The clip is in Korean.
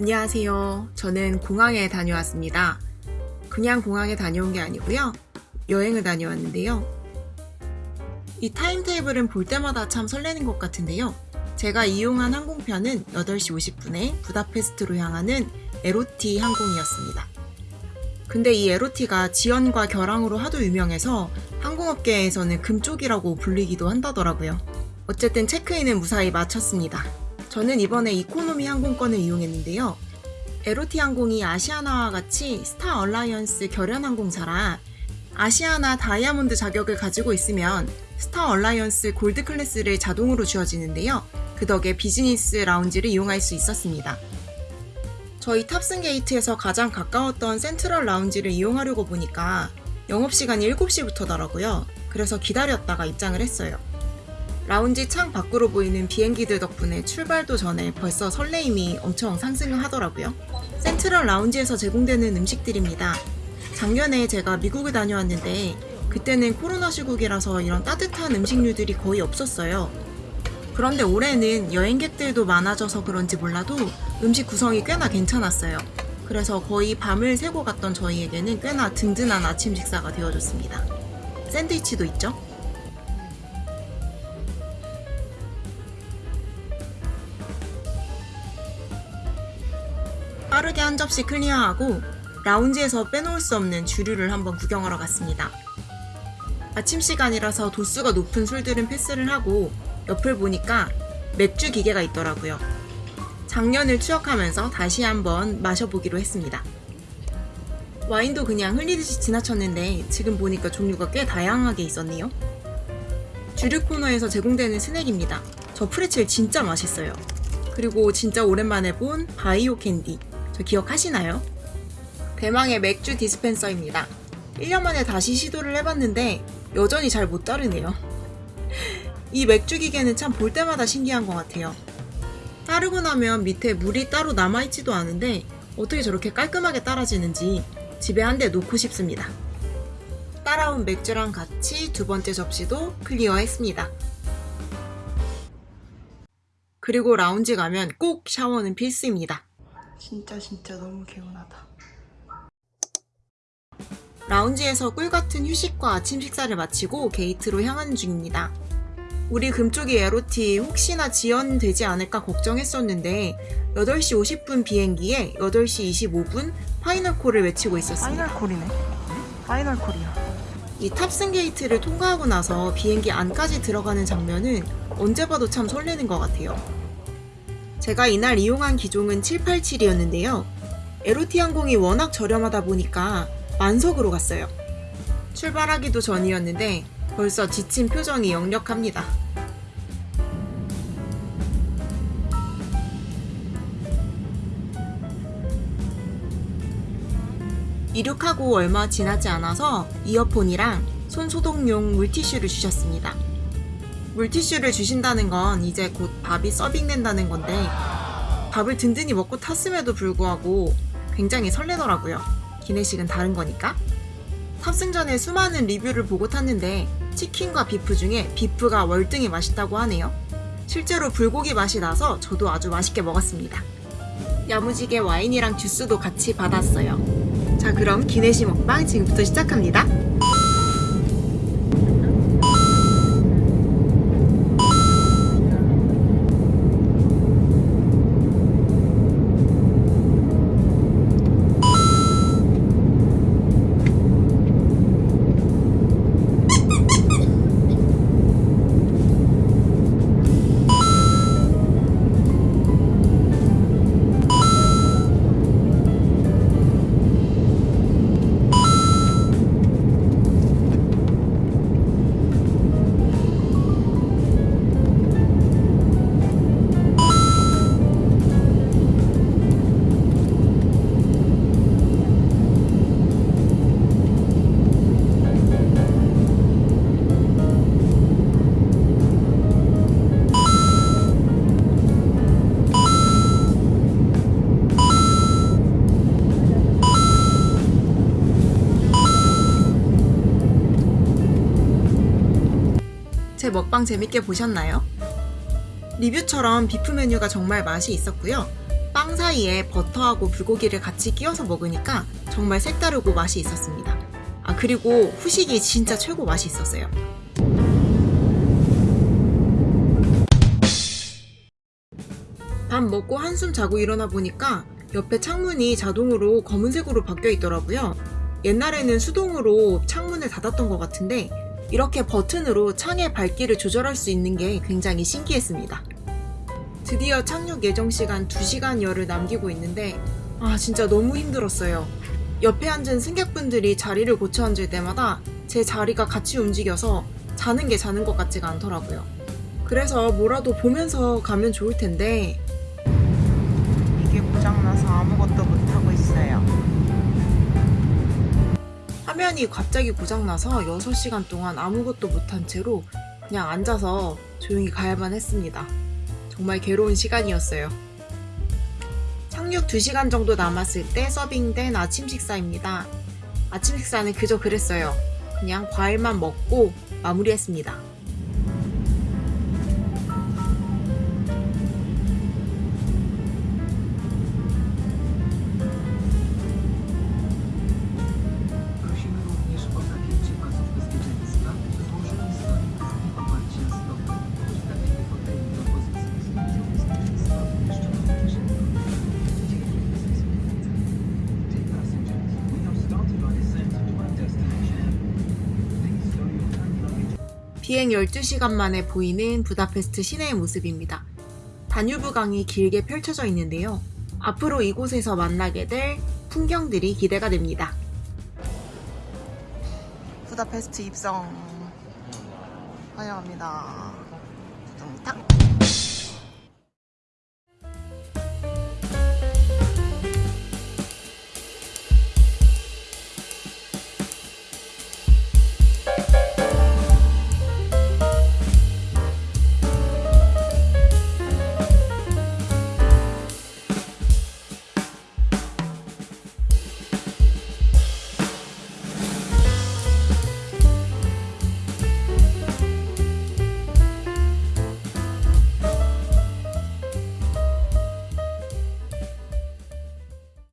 안녕하세요. 저는 공항에 다녀왔습니다. 그냥 공항에 다녀온 게 아니고요. 여행을 다녀왔는데요. 이 타임테이블은 볼 때마다 참 설레는 것 같은데요. 제가 이용한 항공편은 8시 50분에 부다페스트로 향하는 LOT 항공이었습니다. 근데 이 LOT가 지연과 결항으로 하도 유명해서 항공업계에서는 금쪽이라고 불리기도 한다더라고요. 어쨌든 체크인은 무사히 마쳤습니다. 저는 이번에 이코노미 항공권을 이용했는데요. LOT 항공이 아시아나와 같이 스타 얼라이언스 결연 항공사라 아시아나 다이아몬드 자격을 가지고 있으면 스타 얼라이언스 골드 클래스를 자동으로 주어지는데요. 그 덕에 비즈니스 라운지를 이용할 수 있었습니다. 저희 탑승 게이트에서 가장 가까웠던 센트럴 라운지를 이용하려고 보니까 영업시간이 7시부터더라고요. 그래서 기다렸다가 입장을 했어요. 라운지 창 밖으로 보이는 비행기들 덕분에 출발도 전에 벌써 설레임이 엄청 상승을 하더라고요. 센트럴 라운지에서 제공되는 음식들입니다. 작년에 제가 미국을 다녀왔는데 그때는 코로나 시국이라서 이런 따뜻한 음식류들이 거의 없었어요. 그런데 올해는 여행객들도 많아져서 그런지 몰라도 음식 구성이 꽤나 괜찮았어요. 그래서 거의 밤을 새고 갔던 저희에게는 꽤나 든든한 아침 식사가 되어줬습니다. 샌드위치도 있죠? 빠르게 한 접시 클리어하고 라운지에서 빼놓을 수 없는 주류를 한번 구경하러 갔습니다. 아침 시간이라서 도수가 높은 술들은 패스를 하고 옆을 보니까 맥주 기계가 있더라고요. 작년을 추억하면서 다시 한번 마셔보기로 했습니다. 와인도 그냥 흘리듯이 지나쳤는데 지금 보니까 종류가 꽤 다양하게 있었네요. 주류 코너에서 제공되는 스낵입니다. 저 프레첼 진짜 맛있어요. 그리고 진짜 오랜만에 본 바이오 캔디. 저 기억하시나요? 대망의 맥주 디스펜서입니다. 1년 만에 다시 시도를 해봤는데 여전히 잘 못 따르네요. 이 맥주 기계는 참 볼 때마다 신기한 것 같아요. 따르고 나면 밑에 물이 따로 남아있지도 않은데 어떻게 저렇게 깔끔하게 따라지는지 집에 한 대 놓고 싶습니다. 따라온 맥주랑 같이 두 번째 접시도 클리어했습니다. 그리고 라운지 가면 꼭 샤워는 필수입니다. 진짜 진짜 너무 개운하다. 라운지에서 꿀같은 휴식과 아침 식사를 마치고 게이트로 향하는 중입니다. 우리 금쪽이 LOT 혹시나 지연되지 않을까 걱정했었는데 8시 50분 비행기에 8시 25분 final call을 외치고 있었습니다. final call이네. final call이야. 이 탑승 게이트를 통과하고 나서 비행기 안까지 들어가는 장면은 언제 봐도 참 설레는 것 같아요. 제가 이날 이용한 기종은 787이었는데요. 에로티 항공이 워낙 저렴하다 보니까 만석으로 갔어요. 출발하기도 전이었는데 벌써 지친 표정이 역력합니다. 이륙하고 얼마 지나지 않아서 이어폰이랑 손소독용 물티슈를 주셨습니다. 물티슈를 주신다는 건 이제 곧 밥이 서빙된다는 건데 밥을 든든히 먹고 탔음에도 불구하고 굉장히 설레더라고요. 기내식은 다른 거니까. 탑승 전에 수많은 리뷰를 보고 탔는데 치킨과 비프 중에 비프가 월등히 맛있다고 하네요. 실제로 불고기 맛이 나서 저도 아주 맛있게 먹었습니다. 야무지게 와인이랑 주스도 같이 받았어요. 자 그럼 기내식 먹방 지금부터 시작합니다. 제 먹방 재밌게 보셨나요? 리뷰처럼 비프 메뉴가 정말 맛이 있었고요. 빵빵 사이에 버터하고 불고기를 같이 끼워서 먹으니까 정말 색다르고 맛이 있었습니다. 아, 그리고 후식이 진짜 최고 맛이 있었어요. 밥 먹고 한숨 자고 일어나 보니까 옆에 창문이 자동으로 검은색으로 바뀌어 있더라고요. 옛날에는 수동으로 창문을 닫았던 것 같은데 이렇게 버튼으로 창의 밝기를 조절할 수 있는 게 굉장히 신기했습니다. 드디어 착륙 예정 시간 2시간여를 남기고 있는데 아 진짜 너무 힘들었어요. 옆에 앉은 승객분들이 자리를 고쳐 앉을 때마다 제 자리가 같이 움직여서 자는 게 자는 것 같지가 않더라고요. 그래서 뭐라도 보면서 가면 좋을 텐데 이게 고장나서 아무것도 못 화면이 갑자기 고장나서 6시간 동안 아무것도 못한 채로 그냥 앉아서 조용히 가야만 했습니다. 정말 괴로운 시간이었어요. 착륙 2시간 정도 남았을 때 서빙된 아침 식사입니다. 아침 식사는 그저 그랬어요. 그냥 과일만 먹고 마무리했습니다. 비행 12시간 만에 보이는 부다페스트 시내의 모습입니다. 다뉴브 강이 길게 펼쳐져 있는데요. 앞으로 이곳에서 만나게 될 풍경들이 기대가 됩니다. 부다페스트 입성 환영합니다. 뚱땅.